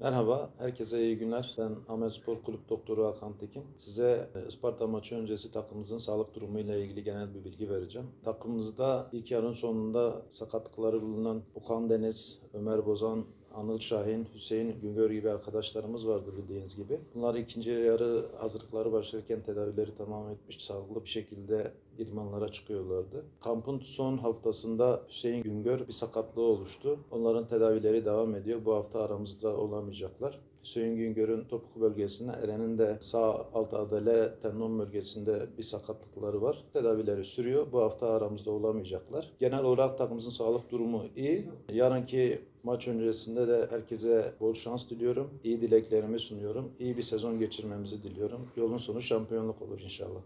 Merhaba, herkese iyi günler. Ben Ahmet Spor Kulüp Doktoru Hakan Tekin. Size e, Isparta maçı öncesi takımımızın sağlık durumu ile ilgili genel bir bilgi vereceğim. Takımımızda ilk yarının sonunda sakatlıkları bulunan Okan Deniz, Ömer Bozan, Anıl Şahin, Hüseyin Güngör gibi arkadaşlarımız vardı bildiğiniz gibi. Bunlar ikinci yarı hazırlıkları başlarken tedavileri tamam etmiş, sağlıklı bir şekilde idmanlara çıkıyorlardı. Kampın son haftasında Hüseyin Güngör bir sakatlığı oluştu. Onların tedavileri devam ediyor. Bu hafta aramızda olamayacaklar. Hüseyin Güngör'ün topuk bölgesinde, Eren'in de sağ alt adale tendon bölgesinde bir sakatlıkları var. Tedavileri sürüyor. Bu hafta aramızda olamayacaklar. Genel olarak takımımızın sağlık durumu iyi. Yarınki maç öncesinde de herkese bol şans diliyorum. İyi dileklerimi sunuyorum. İyi bir sezon geçirmemizi diliyorum. Yolun sonu şampiyonluk olur inşallah.